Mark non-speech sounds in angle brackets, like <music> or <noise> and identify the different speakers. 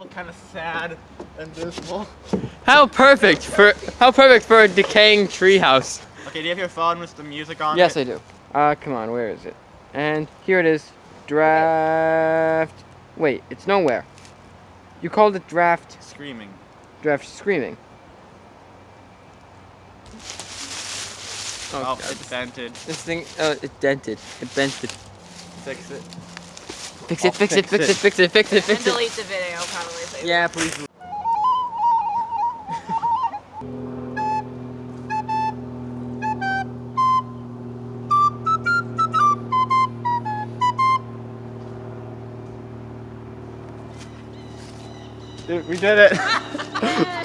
Speaker 1: Look kind of sad and dismal.
Speaker 2: How perfect for how perfect for a decaying treehouse.
Speaker 1: Okay, do you have your phone with the music on?
Speaker 2: Yes,
Speaker 1: it?
Speaker 2: I do. Uh, come on, where is it? And here it is. Draft. Wait, it's nowhere. You called it draft.
Speaker 1: Screaming.
Speaker 2: Draft screaming.
Speaker 1: Oh,
Speaker 2: God.
Speaker 1: it's dented.
Speaker 2: This thing, uh, it dented. It bent the. Fix it.
Speaker 1: Fix it.
Speaker 2: Fix
Speaker 1: I'll
Speaker 2: it, fix it,
Speaker 1: fix
Speaker 2: fix it, fix it, fix it,
Speaker 3: And delete the video, probably. So
Speaker 2: Yeah, please.
Speaker 1: Dude, we did it. <laughs> <laughs>